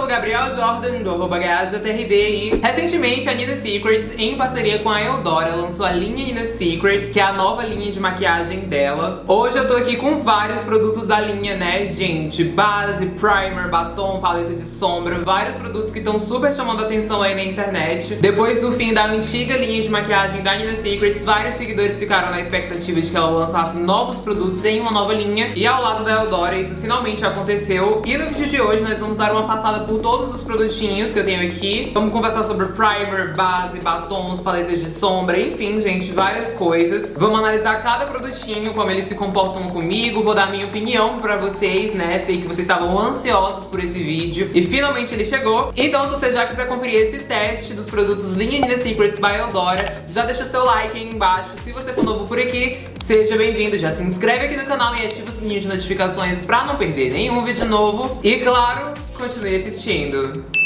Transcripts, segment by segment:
sou o Gabriel Jordan, do arroba GajaTRD e recentemente a Nina Secrets, em parceria com a Eudora, lançou a linha Nina Secrets, que é a nova linha de maquiagem dela. Hoje eu tô aqui com vários produtos da linha, né, gente? Base, primer, batom, paleta de sombra, vários produtos que estão super chamando atenção aí na internet. Depois do fim da antiga linha de maquiagem da Nina Secrets, vários seguidores ficaram na expectativa de que ela lançasse novos produtos em uma nova linha. E ao lado da Eudora, isso finalmente aconteceu. E no vídeo de hoje nós vamos dar uma passada por todos os produtinhos que eu tenho aqui. Vamos conversar sobre primer, base, batons, paletas de sombra, enfim, gente, várias coisas. Vamos analisar cada produtinho, como eles se comportam comigo, vou dar minha opinião pra vocês, né? Sei que vocês estavam ansiosos por esse vídeo e finalmente ele chegou. Então se você já quiser conferir esse teste dos produtos Linha Nina Secrets by Eudora, já deixa seu like aí embaixo. Se você for novo por aqui, seja bem-vindo. Já se inscreve aqui no canal e ativa o sininho de notificações pra não perder nenhum vídeo novo. E claro, continue assistindo.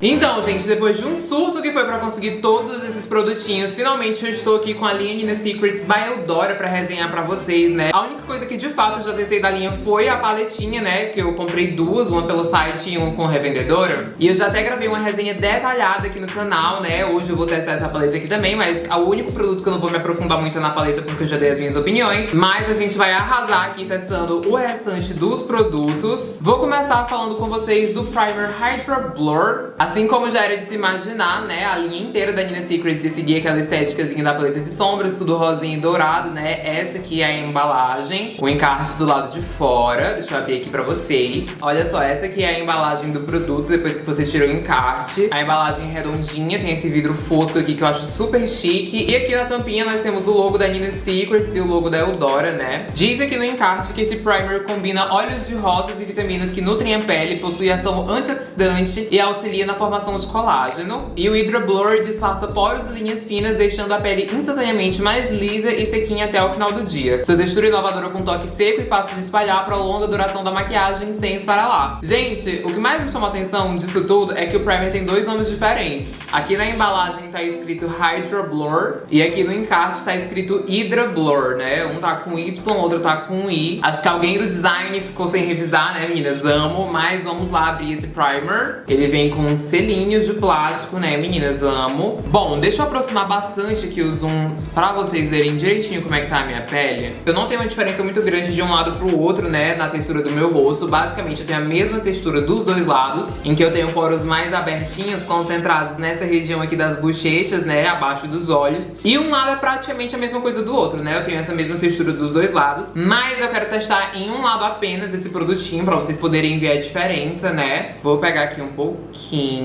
Então, gente, depois de um surto que foi pra conseguir todos esses produtinhos, finalmente eu estou aqui com a linha Nina Secrets by Eudora pra resenhar pra vocês, né? A única coisa que de fato eu já testei da linha foi a paletinha, né? Que eu comprei duas, uma pelo site e uma com revendedora. E eu já até gravei uma resenha detalhada aqui no canal, né? Hoje eu vou testar essa paleta aqui também, mas o único produto que eu não vou me aprofundar muito é na paleta porque eu já dei as minhas opiniões. Mas a gente vai arrasar aqui testando o restante dos produtos. Vou começar falando com vocês do Primer Hydra Blur. Assim como já era de se imaginar, né, a linha inteira da Nina Secrets ia seguir aquela estéticazinha da paleta de sombras, tudo rosinha e dourado, né? Essa aqui é a embalagem, o encarte do lado de fora. Deixa eu abrir aqui pra vocês. Olha só, essa aqui é a embalagem do produto, depois que você tira o encarte. A embalagem redondinha, tem esse vidro fosco aqui que eu acho super chique. E aqui na tampinha nós temos o logo da Nina Secrets e o logo da Eudora, né? Diz aqui no encarte que esse primer combina óleos de rosas e vitaminas que nutrem a pele, possui ação antioxidante e auxilia na formação de colágeno. E o Hydra Blur disfarça poros e linhas finas, deixando a pele instantaneamente mais lisa e sequinha até o final do dia. Sua textura inovadora com toque seco e fácil de espalhar prolonga a duração da maquiagem sem esfarelar. Gente, o que mais me chamou a atenção disso tudo é que o primer tem dois nomes diferentes. Aqui na embalagem tá escrito Hydra Blur e aqui no encarte tá escrito Hydra Blur, né? Um tá com Y, outro tá com I. Acho que alguém do design ficou sem revisar, né, meninas? Amo, mas vamos lá abrir esse primer. Ele vem com selinhos de plástico, né, meninas? Amo. Bom, deixa eu aproximar bastante aqui o zoom pra vocês verem direitinho como é que tá a minha pele. Eu não tenho uma diferença muito grande de um lado pro outro, né, na textura do meu rosto. Basicamente, eu tenho a mesma textura dos dois lados, em que eu tenho poros mais abertinhos, concentrados nessa região aqui das bochechas, né, abaixo dos olhos. E um lado é praticamente a mesma coisa do outro, né? Eu tenho essa mesma textura dos dois lados, mas eu quero testar em um lado apenas esse produtinho pra vocês poderem ver a diferença, né? Vou pegar aqui um pouquinho,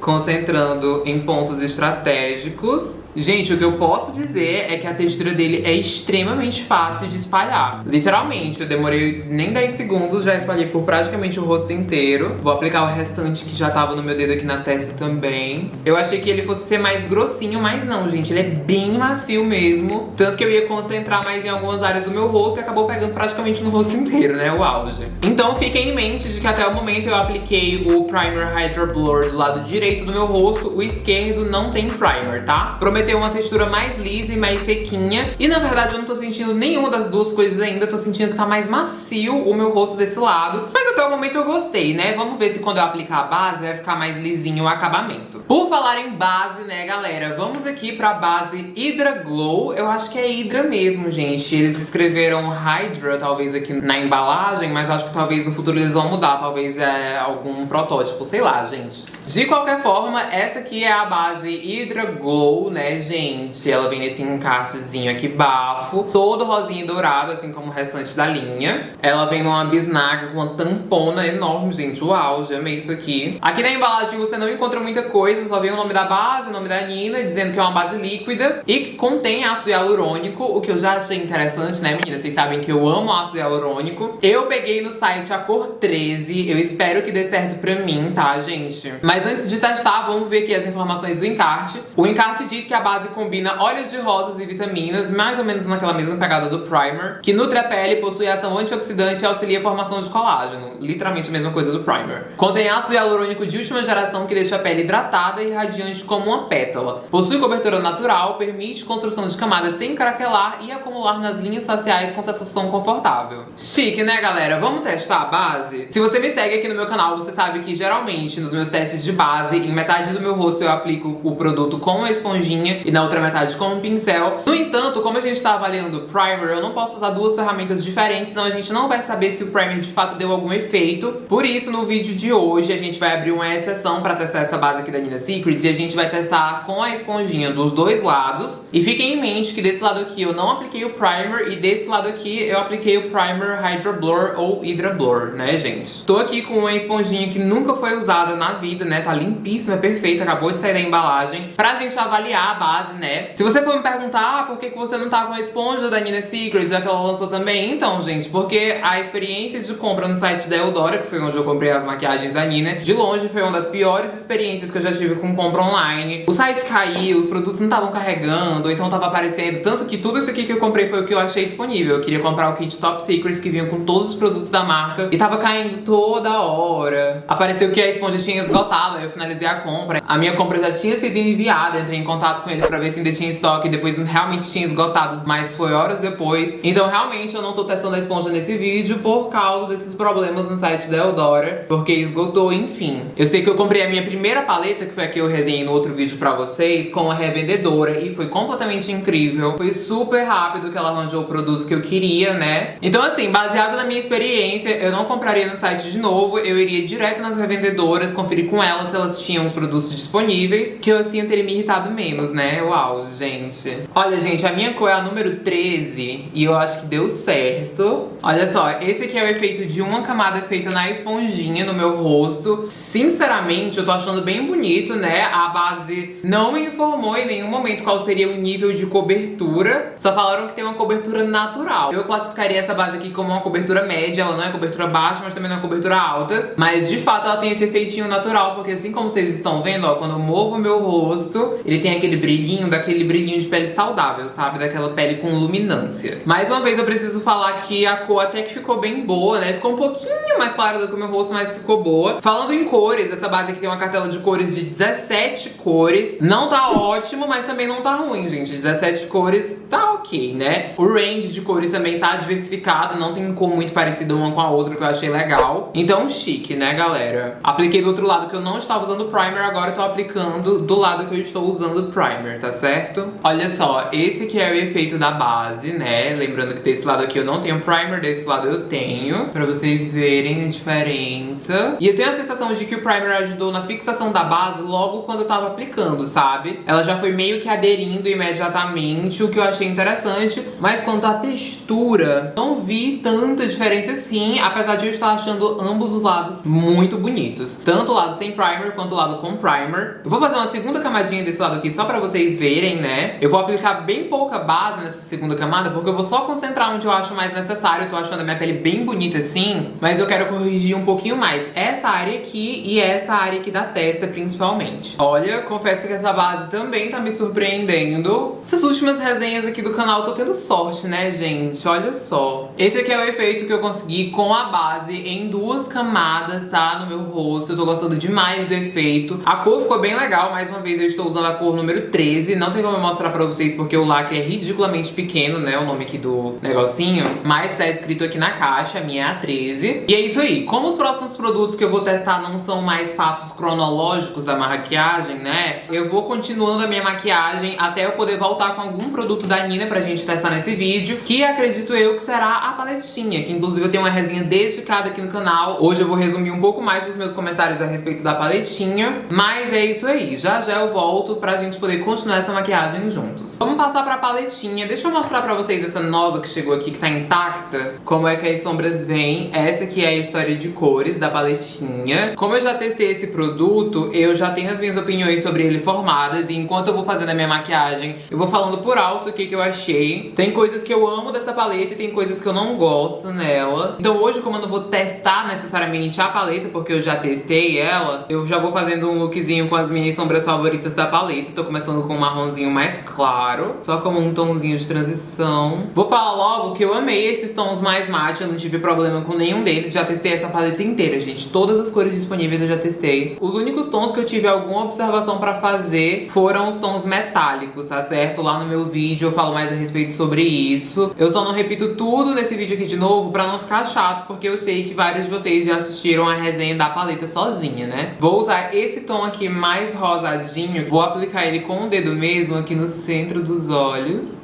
concentrando em pontos estratégicos. Gente, o que eu posso dizer é que a textura dele é extremamente fácil de espalhar. Literalmente, eu demorei nem 10 segundos, já espalhei por praticamente o rosto inteiro. Vou aplicar o restante que já tava no meu dedo aqui na testa também. Eu achei que ele fosse ser mais grossinho, mas não, gente. Ele é bem macio mesmo. Tanto que eu ia concentrar mais em algumas áreas do meu rosto e acabou pegando praticamente no rosto inteiro, né? O auge. Então fiquem em mente de que até o momento eu apliquei o Primer Hydra Blur do lado direito do meu rosto. O esquerdo não tem primer, tá? Prometo ter uma textura mais lisa e mais sequinha. E na verdade eu não tô sentindo nenhuma das duas coisas ainda. Tô sentindo que tá mais macio o meu rosto desse lado. Mas até o momento eu gostei, né? Vamos ver se quando eu aplicar a base vai ficar mais lisinho o acabamento. Por falar em base, né, galera? Vamos aqui pra base Hydra Glow. Eu acho que é Hydra mesmo, gente. Eles escreveram Hydra, talvez, aqui na embalagem. Mas acho que talvez no futuro eles vão mudar. Talvez é algum protótipo, sei lá, gente. De qualquer forma, essa aqui é a base Hydra Glow, né, gente? Ela vem nesse encaixezinho aqui bafo, todo rosinha e dourado, assim como o restante da linha. Ela vem numa bisnaga com uma tampona enorme, gente. Uau, já amei isso aqui. Aqui na embalagem você não encontra muita coisa, só vem o nome da base, o nome da Nina, dizendo que é uma base líquida e contém ácido hialurônico, o que eu já achei interessante, né, meninas? Vocês sabem que eu amo ácido hialurônico. Eu peguei no site a cor 13, eu espero que dê certo pra mim, tá, gente? Mas antes de testar, vamos ver aqui as informações do encarte. O encarte diz que a a base combina óleo de rosas e vitaminas, mais ou menos naquela mesma pegada do primer, que nutre a pele, possui ação antioxidante e auxilia a formação de colágeno. Literalmente a mesma coisa do primer. Contém ácido hialurônico de última geração que deixa a pele hidratada e radiante como uma pétala. Possui cobertura natural, permite construção de camadas sem craquelar e acumular nas linhas faciais com sensação confortável. Chique, né, galera? Vamos testar a base? Se você me segue aqui no meu canal, você sabe que geralmente nos meus testes de base, em metade do meu rosto eu aplico o produto com uma esponjinha e na outra metade com um pincel. No entanto, como a gente tá avaliando primer, eu não posso usar duas ferramentas diferentes, senão a gente não vai saber se o primer de fato deu algum efeito. Por isso, no vídeo de hoje, a gente vai abrir uma exceção pra testar essa base aqui da Nina Secrets e a gente vai testar com a esponjinha dos dois lados. E fiquem em mente que desse lado aqui eu não apliquei o primer e desse lado aqui eu apliquei o primer Hydra Blur ou Hydra Blur, né, gente? Tô aqui com uma esponjinha que nunca foi usada na vida, né? Tá limpíssima, perfeita, acabou de sair da embalagem. Pra gente avaliar a base, né? Se você for me perguntar ah, por que, que você não tá com a esponja da Nina Secrets, já que ela lançou também, então, gente, porque a experiência de compra no site da Eudora, que foi onde eu comprei as maquiagens da Nina, de longe foi uma das piores experiências que eu já tive com compra online. O site caiu, os produtos não estavam carregando, ou então tava aparecendo, tanto que tudo isso aqui que eu comprei foi o que eu achei disponível. Eu queria comprar o kit Top Secrets, que vinha com todos os produtos da marca, e tava caindo toda hora. Apareceu que a esponja tinha esgotado, eu finalizei a compra. A minha compra já tinha sido enviada, entrei em contato com eles pra ver se ainda tinha estoque, depois realmente tinha esgotado, mas foi horas depois. Então realmente eu não tô testando a esponja nesse vídeo por causa desses problemas no site da Eudora, porque esgotou, enfim. Eu sei que eu comprei a minha primeira paleta, que foi a que eu resenhei no outro vídeo pra vocês, com a revendedora, e foi completamente incrível. Foi super rápido que ela arranjou o produto que eu queria, né? Então assim, baseado na minha experiência, eu não compraria no site de novo, eu iria direto nas revendedoras, conferir com elas se elas tinham os produtos disponíveis, que eu assim eu teria me irritado menos, né? Uau, gente. Olha, gente, a minha cor é a número 13 e eu acho que deu certo. Olha só, esse aqui é o efeito de uma camada feita na esponjinha no meu rosto. Sinceramente, eu tô achando bem bonito, né? A base não me informou em nenhum momento qual seria o nível de cobertura. Só falaram que tem uma cobertura natural. Eu classificaria essa base aqui como uma cobertura média. Ela não é cobertura baixa, mas também não é cobertura alta. Mas, de fato, ela tem esse efeitinho natural. Porque assim como vocês estão vendo, ó, quando eu movo o meu rosto, ele tem aquele brilhinho, daquele brilhinho de pele saudável, sabe? Daquela pele com luminância. Mais uma vez, eu preciso falar que a cor até que ficou bem boa, né? Ficou um pouquinho mais clara do que o meu rosto, mas ficou boa. Falando em cores, essa base aqui tem uma cartela de cores de 17 cores. Não tá ótimo, mas também não tá ruim, gente. 17 cores tá ok, né? O range de cores também tá diversificado, não tem cor muito parecida uma com a outra, que eu achei legal. Então, chique, né, galera? Apliquei do outro lado que eu não estava usando primer, agora eu tô aplicando do lado que eu estou usando primer, tá certo? Olha só, esse aqui é o efeito da base, né? Lembrando que desse lado aqui eu não tenho primer, desse lado eu tenho, pra vocês verem a diferença. E eu tenho a sensação de que o primer ajudou na fixação da base logo quando eu tava aplicando, sabe? Ela já foi meio que aderindo imediatamente, o que eu achei interessante, mas quanto à textura, não vi tanta diferença assim, apesar de eu estar achando ambos os lados muito bonitos. Tanto o lado sem primer quanto o lado com primer. Eu vou fazer uma segunda camadinha desse lado aqui só pra vocês verem, né? Eu vou aplicar bem pouca base nessa segunda camada, porque eu vou só concentrar onde eu acho mais necessário. Eu tô achando a minha pele bem bonita assim, mas eu quero corrigir um pouquinho mais essa área aqui e essa área aqui da testa, principalmente. Olha, confesso que essa base também tá me surpreendendo. Essas últimas resenhas aqui do canal, eu tô tendo sorte, né, gente? Olha só. Esse aqui é o efeito que eu consegui com a base em duas camadas, tá? No meu rosto. Eu tô gostando demais do efeito. A cor ficou bem legal. Mais uma vez, eu estou usando a cor número 13. Não tem como eu mostrar pra vocês porque o lacre é ridiculamente pequeno, né? O nome aqui do negocinho. Mas tá escrito aqui na caixa, a minha é a 13. E é isso aí. Como os próximos produtos que eu vou testar não são mais passos cronológicos da maquiagem, né? Eu vou continuando a minha maquiagem até eu poder voltar com algum produto da Nina pra gente testar nesse vídeo. Que acredito eu que será a paletinha. Que inclusive eu tenho uma resenha dedicada aqui no canal. Hoje eu vou resumir um pouco mais os meus comentários a respeito da paletinha. Mas é isso aí. Já já eu volto pra gente poder continuar essa maquiagem juntos. Vamos passar pra paletinha. Deixa eu mostrar pra vocês essa nova que chegou aqui, que tá intacta. Como é que as sombras vêm. Essa aqui é a história de cores da paletinha. Como eu já testei esse produto, eu já tenho as minhas opiniões sobre ele formadas. E enquanto eu vou fazendo a minha maquiagem, eu vou falando por alto o que, que eu achei. Tem coisas que eu amo dessa paleta e tem coisas que eu não gosto nela. Então hoje, como eu não vou testar necessariamente a paleta, porque eu já testei ela, eu já vou fazendo um lookzinho com as minhas sombras favoritas da paleta. Tô começando com um marronzinho mais claro, só como um tomzinho de transição. Vou falar logo que eu amei esses tons mais mate, eu não tive problema com nenhum deles, já testei essa paleta inteira, gente. Todas as cores disponíveis eu já testei. Os únicos tons que eu tive alguma observação pra fazer foram os tons metálicos, tá certo? Lá no meu vídeo eu falo mais a respeito sobre isso. Eu só não repito tudo nesse vídeo aqui de novo pra não ficar chato, porque eu sei que vários de vocês já assistiram a resenha da paleta sozinha, né? Vou usar esse tom aqui mais rosadinho, vou aplicar ele com o dedo mesmo aqui no centro dos olhos.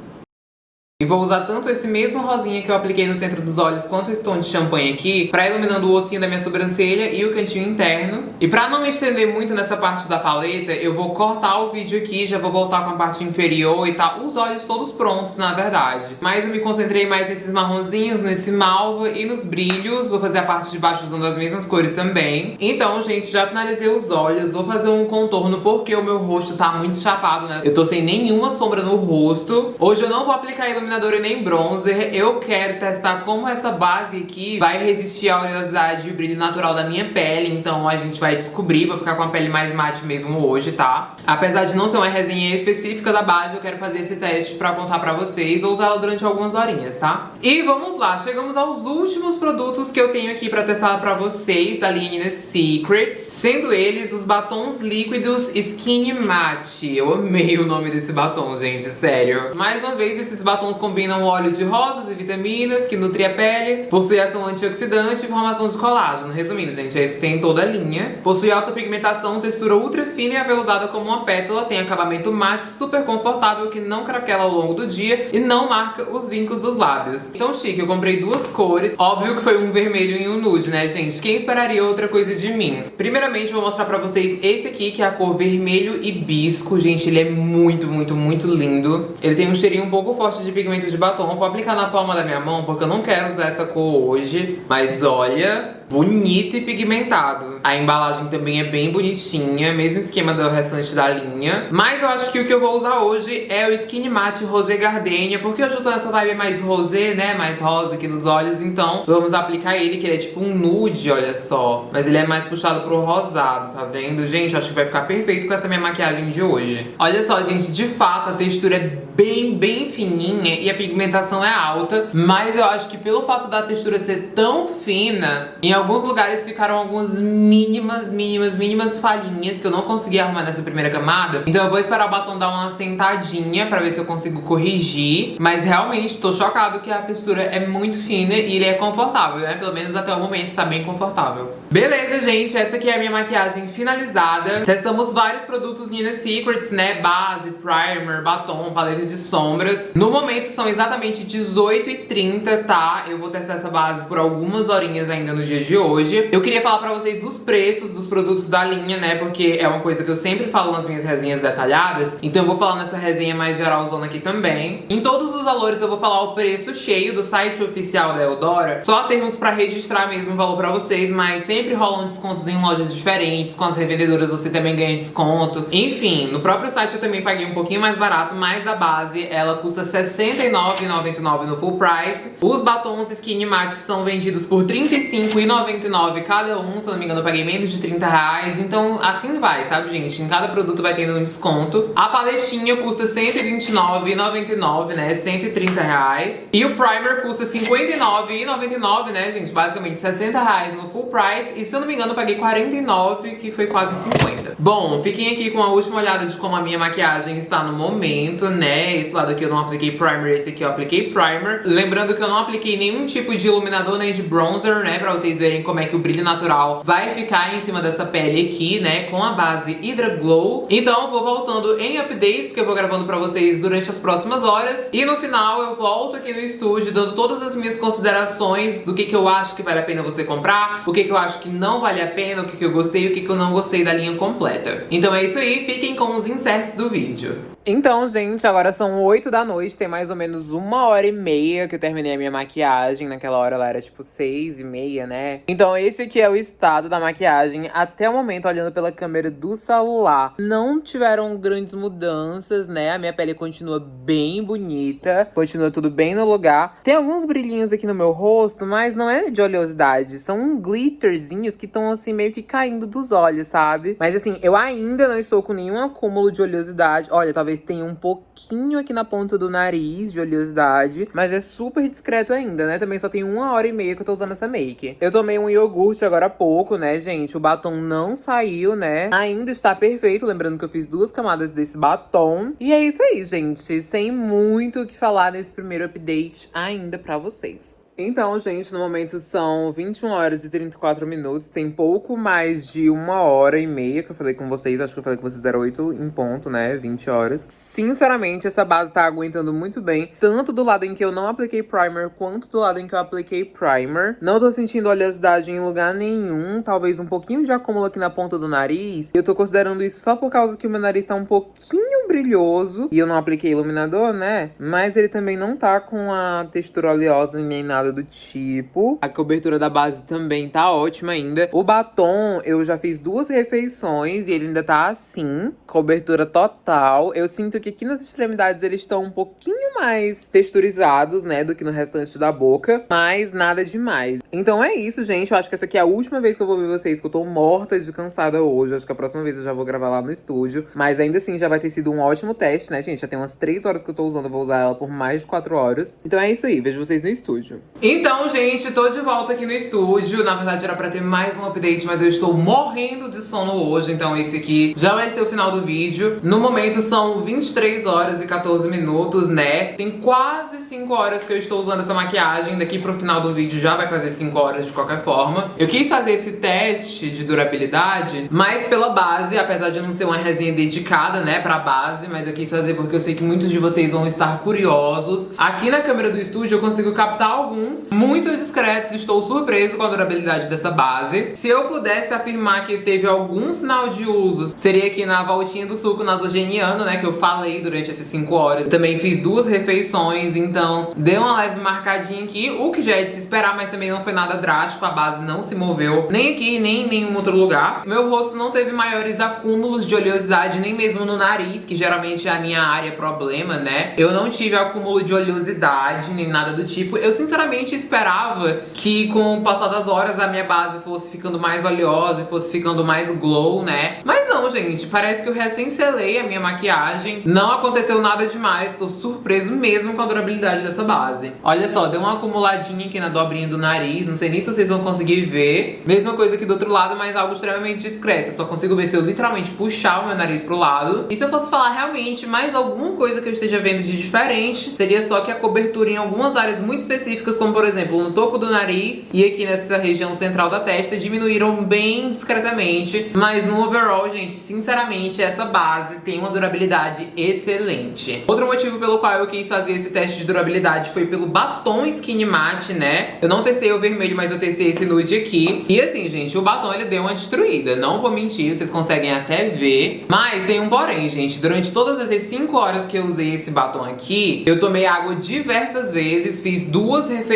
E vou usar tanto esse mesmo rosinha que eu apliquei no centro dos olhos quanto esse tom de champanhe aqui pra iluminando o ossinho da minha sobrancelha e o cantinho interno. E pra não me estender muito nessa parte da paleta, eu vou cortar o vídeo aqui, já vou voltar com a parte inferior e tá os olhos todos prontos, na verdade. Mas eu me concentrei mais nesses marronzinhos, nesse malva e nos brilhos. Vou fazer a parte de baixo usando as mesmas cores também. Então, gente, já finalizei os olhos. Vou fazer um contorno porque o meu rosto tá muito chapado, né? Eu tô sem nenhuma sombra no rosto. Hoje eu não vou aplicar iluminação iluminador e nem bronzer. Eu quero testar como essa base aqui vai resistir à oleosidade e brilho natural da minha pele. Então a gente vai descobrir, vou ficar com a pele mais mate mesmo hoje, tá? Apesar de não ser uma resenha específica da base, eu quero fazer esse teste pra contar pra vocês ou usá-la durante algumas horinhas, tá? E vamos lá, chegamos aos últimos produtos que eu tenho aqui pra testar pra vocês da linha Secrets, sendo eles os batons líquidos Skin Matte. Eu amei o nome desse batom, gente, sério. Mais uma vez, esses batons combinam óleo de rosas e vitaminas que nutre a pele, possui ação antioxidante e formação de colágeno. Resumindo, gente, é isso que tem em toda a linha. Possui alta pigmentação, textura ultra fina e aveludada como uma pétala, tem acabamento mate, super confortável que não craquela ao longo do dia e não marca os vincos dos lábios. Então chique, eu comprei duas cores. Óbvio que foi um vermelho e um nude, né, gente? Quem esperaria outra coisa de mim? Primeiramente, vou mostrar pra vocês esse aqui, que é a cor vermelho hibisco. Gente, ele é muito, muito, muito lindo. Ele tem um cheirinho um pouco forte de pigmentação pigmento de batom. Vou aplicar na palma da minha mão porque eu não quero usar essa cor hoje. Mas olha, bonito e pigmentado. A embalagem também é bem bonitinha, mesmo esquema do restante da linha. Mas eu acho que o que eu vou usar hoje é o Skin Matte Rosé Gardenia, porque hoje eu tô nessa vibe mais rosé, né, mais rosa aqui nos olhos, então vamos aplicar ele, que ele é tipo um nude, olha só. Mas ele é mais puxado pro rosado, tá vendo? Gente, acho que vai ficar perfeito com essa minha maquiagem de hoje. Olha só, gente, de fato a textura é bem, bem fininha e a pigmentação é alta, mas eu acho que pelo fato da textura ser tão fina, em alguns lugares ficaram algumas mínimas, mínimas, mínimas falhinhas que eu não consegui arrumar nessa primeira camada. Então eu vou esperar o batom dar uma sentadinha pra ver se eu consigo corrigir. Mas realmente tô chocado que a textura é muito fina e ele é confortável, né? Pelo menos até o momento tá bem confortável. Beleza, gente, essa aqui é a minha maquiagem finalizada. Testamos vários produtos Nina Secrets, né? Base, primer, batom, paleta de sombras. No momento são exatamente 18h30, tá? Eu vou testar essa base por algumas horinhas ainda no dia de hoje. Eu queria falar pra vocês dos preços dos produtos da linha, né? Porque é uma coisa que eu sempre falo nas minhas resenhas detalhadas. Então eu vou falar nessa resenha mais geralzona aqui também. Em todos os valores eu vou falar o preço cheio do site oficial da Eudora. Só termos pra registrar mesmo o valor pra vocês, mas sempre rolam descontos em lojas diferentes. Com as revendedoras você também ganha desconto. Enfim, no próprio site eu também paguei um pouquinho mais barato, mas a base ela custa R$ 69,99 no full price. Os batons Skinny Matte são vendidos por R$ 35,99 R$19,99 cada um, se não me engano paguei menos de 30 reais, então assim vai, sabe gente? Em cada produto vai tendo um desconto. A paletinha custa R$129,99, né? 130 reais. E o primer custa R$59,99, né gente? Basicamente 60 reais no full price. E se eu não me engano eu paguei 49, que foi quase 50. Bom, fiquem aqui com a última olhada de como a minha maquiagem está no momento, né? Esse lado aqui eu não apliquei primer, esse aqui eu apliquei primer. Lembrando que eu não apliquei nenhum tipo de iluminador nem de bronzer, né? Pra vocês verem verem como é que o brilho natural vai ficar em cima dessa pele aqui, né, com a base Hydra Glow. Então vou voltando em updates que eu vou gravando pra vocês durante as próximas horas. E no final eu volto aqui no estúdio dando todas as minhas considerações do que, que eu acho que vale a pena você comprar, o que, que eu acho que não vale a pena, o que, que eu gostei e o que, que eu não gostei da linha completa. Então é isso aí, fiquem com os inserts do vídeo. Então, gente, agora são 8 da noite, tem mais ou menos uma hora e meia que eu terminei a minha maquiagem. Naquela hora ela era tipo seis e meia, né? Então esse aqui é o estado da maquiagem até o momento, olhando pela câmera do celular. Não tiveram grandes mudanças, né? A minha pele continua bem bonita, continua tudo bem no lugar. Tem alguns brilhinhos aqui no meu rosto, mas não é de oleosidade. São glitterzinhos que estão assim meio que caindo dos olhos, sabe? Mas assim, eu ainda não estou com nenhum acúmulo de oleosidade. Olha, talvez tenha um pouquinho aqui na ponta do nariz de oleosidade, mas é super discreto ainda, né? Também só tem uma hora e meia que eu tô usando essa make. Eu tomei um iogurte agora há pouco, né, gente? O batom não saiu, né? Ainda está perfeito, lembrando que eu fiz duas camadas desse batom. E é isso aí, gente. Sem muito o que falar nesse primeiro update ainda pra vocês. Então, gente, no momento são 21 horas e 34 minutos. Tem pouco mais de uma hora e meia que eu falei com vocês. Acho que eu falei com vocês era 8 em ponto, né? 20 horas. Sinceramente, essa base tá aguentando muito bem. Tanto do lado em que eu não apliquei primer, quanto do lado em que eu apliquei primer. Não tô sentindo oleosidade em lugar nenhum. Talvez um pouquinho de acúmulo aqui na ponta do nariz. Eu tô considerando isso só por causa que o meu nariz tá um pouquinho brilhoso. E eu não apliquei iluminador, né? Mas ele também não tá com a textura oleosa nem nada nada do tipo. A cobertura da base também tá ótima ainda. O batom, eu já fiz duas refeições e ele ainda tá assim. Cobertura total. Eu sinto que aqui nas extremidades eles estão um pouquinho mais texturizados, né, do que no restante da boca. Mas nada demais. Então é isso, gente. Eu acho que essa aqui é a última vez que eu vou ver vocês, que eu tô morta de cansada hoje. Eu acho que a próxima vez eu já vou gravar lá no estúdio. Mas ainda assim, já vai ter sido um ótimo teste, né, gente? Já tem umas 3 horas que eu tô usando, eu vou usar ela por mais de 4 horas. Então é isso aí, vejo vocês no estúdio. Então, gente, tô de volta aqui no estúdio. Na verdade, era pra ter mais um update, mas eu estou morrendo de sono hoje. Então, esse aqui já vai ser o final do vídeo. No momento, são 23 horas e 14 minutos, né? Tem quase 5 horas que eu estou usando essa maquiagem. Daqui pro final do vídeo já vai fazer 5 horas de qualquer forma. Eu quis fazer esse teste de durabilidade, mais pela base, apesar de não ser uma resenha dedicada, né, pra base. Mas eu quis fazer porque eu sei que muitos de vocês vão estar curiosos. Aqui na câmera do estúdio eu consigo captar alguns alguns muito discretos. Estou surpreso com a durabilidade dessa base. Se eu pudesse afirmar que teve algum sinal de uso, seria aqui na voltinha do suco nasogeniano, né, que eu falei durante essas 5 horas. Também fiz duas refeições, então deu uma leve marcadinha aqui, o que já é de se esperar, mas também não foi nada drástico, a base não se moveu, nem aqui, nem em nenhum outro lugar. Meu rosto não teve maiores acúmulos de oleosidade, nem mesmo no nariz, que geralmente é a minha área problema, né? Eu não tive acúmulo de oleosidade, nem nada do tipo. Eu, sinceramente, realmente esperava que com o passar das horas a minha base fosse ficando mais oleosa e fosse ficando mais glow, né? Mas não, gente, parece que eu recém selei a minha maquiagem, não aconteceu nada demais, tô surpreso mesmo com a durabilidade dessa base. Olha só, deu uma acumuladinha aqui na dobrinha do nariz, não sei nem se vocês vão conseguir ver. Mesma coisa aqui do outro lado, mas algo extremamente discreto, eu só consigo ver se eu literalmente puxar o meu nariz pro lado. E se eu fosse falar realmente mais alguma coisa que eu esteja vendo de diferente, seria só que a cobertura em algumas áreas muito específicas, como por exemplo no topo do nariz e aqui nessa região central da testa, diminuíram bem discretamente. Mas no overall, gente, sinceramente, essa base tem uma durabilidade excelente. Outro motivo pelo qual eu quis fazer esse teste de durabilidade foi pelo batom Skin Matte, né? Eu não testei o vermelho, mas eu testei esse nude aqui. E assim, gente, o batom ele deu uma destruída. Não vou mentir, vocês conseguem até ver. Mas tem um porém, gente. Durante todas essas 5 horas que eu usei esse batom aqui, eu tomei água diversas vezes, fiz duas refeições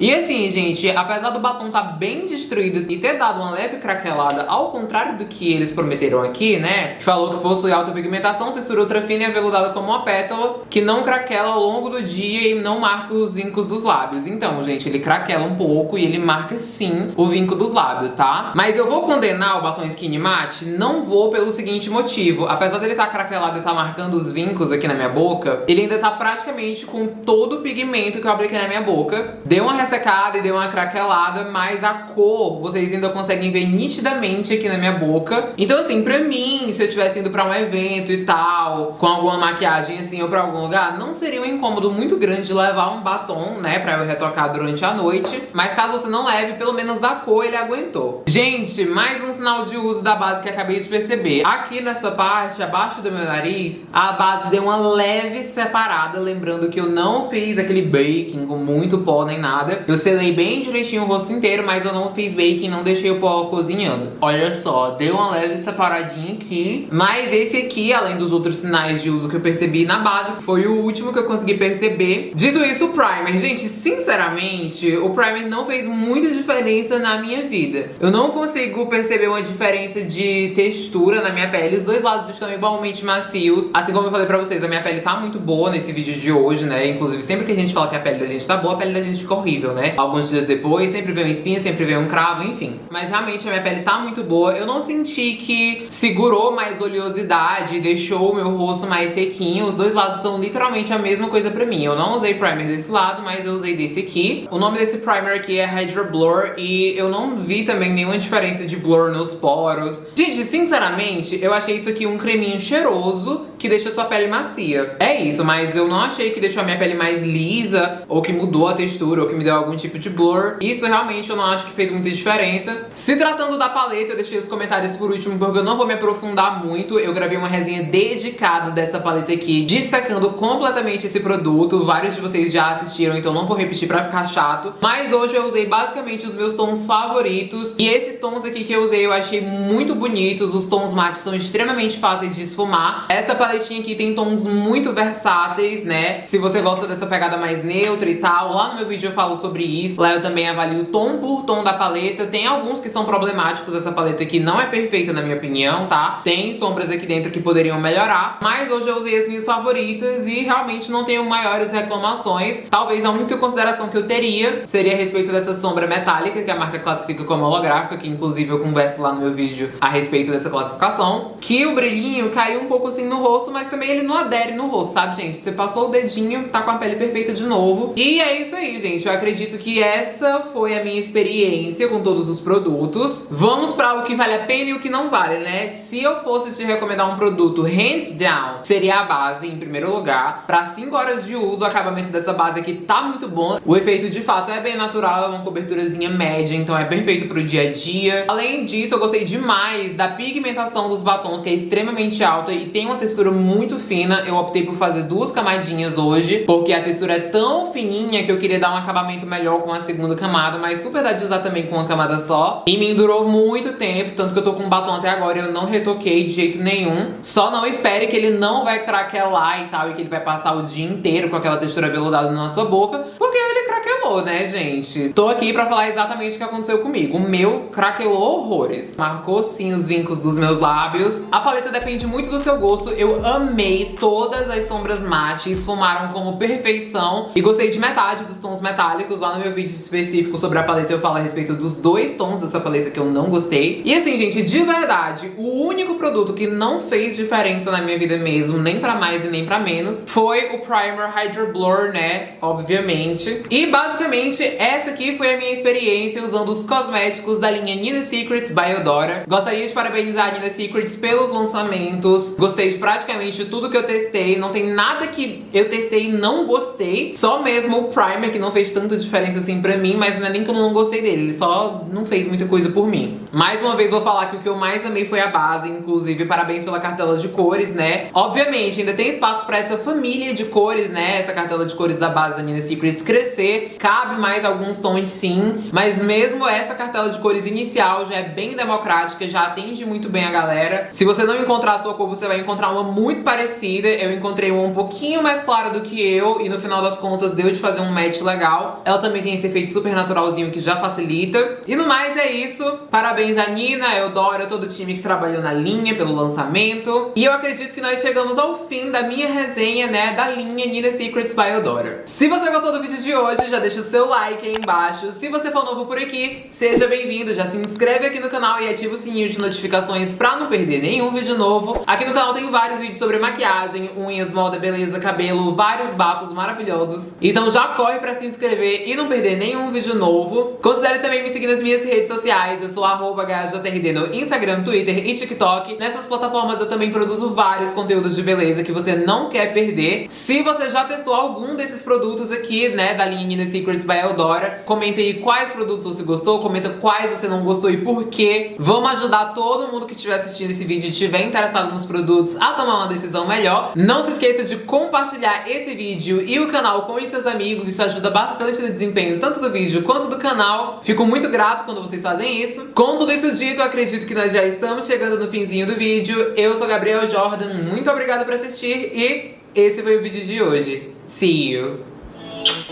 E assim, gente, apesar do batom tá bem destruído e ter dado uma leve craquelada, ao contrário do que eles prometeram aqui, né? Que falou que possui alta pigmentação, textura ultra fina e aveludada como uma pétala, que não craquela ao longo do dia e não marca os vincos dos lábios. Então, gente, ele craquela um pouco e ele marca sim o vinco dos lábios, tá? Mas eu vou condenar o batom Skin Matte? Não vou pelo seguinte motivo. Apesar dele estar tá craquelado e estar tá marcando os vincos aqui na minha boca, ele ainda tá praticamente com todo o pigmento que eu apliquei na minha boca boca. Deu uma ressecada e deu uma craquelada, mas a cor vocês ainda conseguem ver nitidamente aqui na minha boca. Então assim, pra mim, se eu tivesse indo pra um evento e tal, com alguma maquiagem assim ou pra algum lugar, não seria um incômodo muito grande de levar um batom, né, pra eu retocar durante a noite. Mas caso você não leve, pelo menos a cor ele aguentou. Gente, mais um sinal de uso da base que acabei de perceber. Aqui nessa parte, abaixo do meu nariz, a base deu uma leve separada, lembrando que eu não fiz aquele baking com muito pó nem nada. Eu selei bem direitinho o rosto inteiro, mas eu não fiz baking, não deixei o pó cozinhando. Olha só, deu uma leve separadinha aqui. Mas esse aqui, além dos outros sinais de uso que eu percebi na base, foi o último que eu consegui perceber. Dito isso, o primer. Gente, sinceramente, o primer não fez muita diferença na minha vida. Eu não consigo perceber uma diferença de textura na minha pele. Os dois lados estão igualmente macios. Assim como eu falei pra vocês, a minha pele tá muito boa nesse vídeo de hoje, né? Inclusive, sempre que a gente fala que a pele da gente tá boa, pele da gente fica horrível, né? Alguns dias depois, sempre vem uma espinha, sempre vem um cravo, enfim. Mas realmente a minha pele tá muito boa. Eu não senti que segurou mais oleosidade, deixou o meu rosto mais sequinho. Os dois lados são literalmente a mesma coisa pra mim. Eu não usei primer desse lado, mas eu usei desse aqui. O nome desse primer aqui é Hydra Blur e eu não vi também nenhuma diferença de blur nos poros. Gente, sinceramente, eu achei isso aqui um creminho cheiroso que deixa sua pele macia. É isso, mas eu não achei que deixou a minha pele mais lisa ou que mudou textura ou que me deu algum tipo de blur. Isso realmente eu não acho que fez muita diferença. Se tratando da paleta, eu deixei os comentários por último porque eu não vou me aprofundar muito. Eu gravei uma resenha dedicada dessa paleta aqui, destacando completamente esse produto. Vários de vocês já assistiram, então não vou repetir pra ficar chato. Mas hoje eu usei basicamente os meus tons favoritos. E esses tons aqui que eu usei eu achei muito bonitos. Os tons mates são extremamente fáceis de esfumar. Essa paletinha aqui tem tons muito versáteis, né? Se você gosta dessa pegada mais neutra e tal, lá no meu vídeo eu falo sobre isso. Lá eu também avalio tom por tom da paleta. Tem alguns que são problemáticos, essa paleta aqui não é perfeita na minha opinião, tá? Tem sombras aqui dentro que poderiam melhorar. Mas hoje eu usei as minhas favoritas e realmente não tenho maiores reclamações. Talvez a única consideração que eu teria seria a respeito dessa sombra metálica, que a marca classifica como holográfica, que inclusive eu converso lá no meu vídeo a respeito dessa classificação. Que o brilhinho caiu um pouco assim no rosto, mas também ele não adere no rosto, sabe, gente? Você passou o dedinho, tá com a pele perfeita de novo. E é isso aí, gente. Eu acredito que essa foi a minha experiência com todos os produtos. Vamos pra o que vale a pena e o que não vale, né? Se eu fosse te recomendar um produto hands down, seria a base em primeiro lugar. Pra 5 horas de uso, o acabamento dessa base aqui tá muito bom. O efeito de fato é bem natural, é uma coberturazinha média, então é perfeito pro dia a dia. Além disso, eu gostei demais da pigmentação dos batons, que é extremamente alta e tem uma textura muito fina. Eu optei por fazer duas camadinhas hoje, porque a textura é tão fininha que eu queria dar um acabamento melhor com a segunda camada, mas super dá de usar também com uma camada só. E me durou muito tempo, tanto que eu tô com batom até agora e eu não retoquei de jeito nenhum. Só não espere que ele não vai craquelar e tal, e que ele vai passar o dia inteiro com aquela textura veludada na sua boca, porque craquelou, né, gente? Tô aqui pra falar exatamente o que aconteceu comigo. O meu craquelou horrores. Marcou sim os vincos dos meus lábios. A paleta depende muito do seu gosto. Eu amei todas as sombras mate, esfumaram como perfeição. E gostei de metade dos tons metálicos. Lá no meu vídeo específico sobre a paleta eu falo a respeito dos dois tons dessa paleta que eu não gostei. E assim, gente, de verdade, o único produto que não fez diferença na minha vida mesmo, nem pra mais e nem pra menos, foi o Primer Hydra Blur, né? Obviamente. E basicamente, essa aqui foi a minha experiência usando os cosméticos da linha Nina Secrets by Eudora. Gostaria de parabenizar a Nina Secrets pelos lançamentos. Gostei de praticamente tudo que eu testei. Não tem nada que eu testei e não gostei. Só mesmo o primer, que não fez tanta diferença assim pra mim, mas não é nem que eu não gostei dele. Ele só não fez muita coisa por mim. Mais uma vez vou falar que o que eu mais amei foi a base. Inclusive, parabéns pela cartela de cores, né? Obviamente, ainda tem espaço pra essa família de cores, né? Essa cartela de cores da base da Nina Secrets crescer. Cabe mais alguns tons sim. Mas mesmo essa cartela de cores inicial já é bem democrática, já atende muito bem a galera. Se você não encontrar a sua cor, você vai encontrar uma muito parecida. Eu encontrei uma um pouquinho mais clara do que eu e no final das contas deu de fazer um match legal. Ela também tem esse efeito super naturalzinho que já facilita. E no mais é isso. Parabéns a Nina, Eudora, todo o time que trabalhou na linha pelo lançamento. E eu acredito que nós chegamos ao fim da minha resenha, né, da linha Nina Secrets by Eudora. Se você gostou do vídeo de hoje, já deixa o seu like aí embaixo. Se você for novo por aqui, seja bem-vindo. Já se inscreve aqui no canal e ativa o sininho de notificações pra não perder nenhum vídeo novo. Aqui no canal tem vários vídeos sobre maquiagem, unhas, moda, beleza, cabelo, vários bafos maravilhosos. Então já corre pra se inscrever e não perder nenhum vídeo novo. Considere também me seguir nas minhas redes sociais. Eu sou arroba no Instagram, Twitter e TikTok. Nessas plataformas eu também produzo vários conteúdos de beleza que você não quer perder. Se você já testou algum desses produtos aqui, né, da linha Nina Secrets, by Eldora. Comenta aí quais produtos você gostou, comenta quais você não gostou e por quê. Vamos ajudar todo mundo que estiver assistindo esse vídeo e estiver interessado nos produtos a tomar uma decisão melhor. Não se esqueça de compartilhar esse vídeo e o canal com seus amigos, isso ajuda bastante no desempenho tanto do vídeo quanto do canal. Fico muito grato quando vocês fazem isso. Com tudo isso dito, acredito que nós já estamos chegando no finzinho do vídeo. Eu sou Gabriel Jordan, muito obrigada por assistir e esse foi o vídeo de hoje. See you!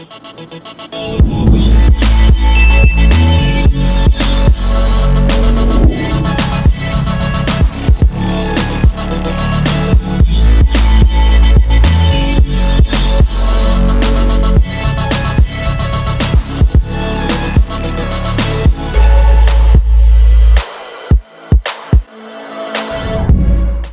We'll be right.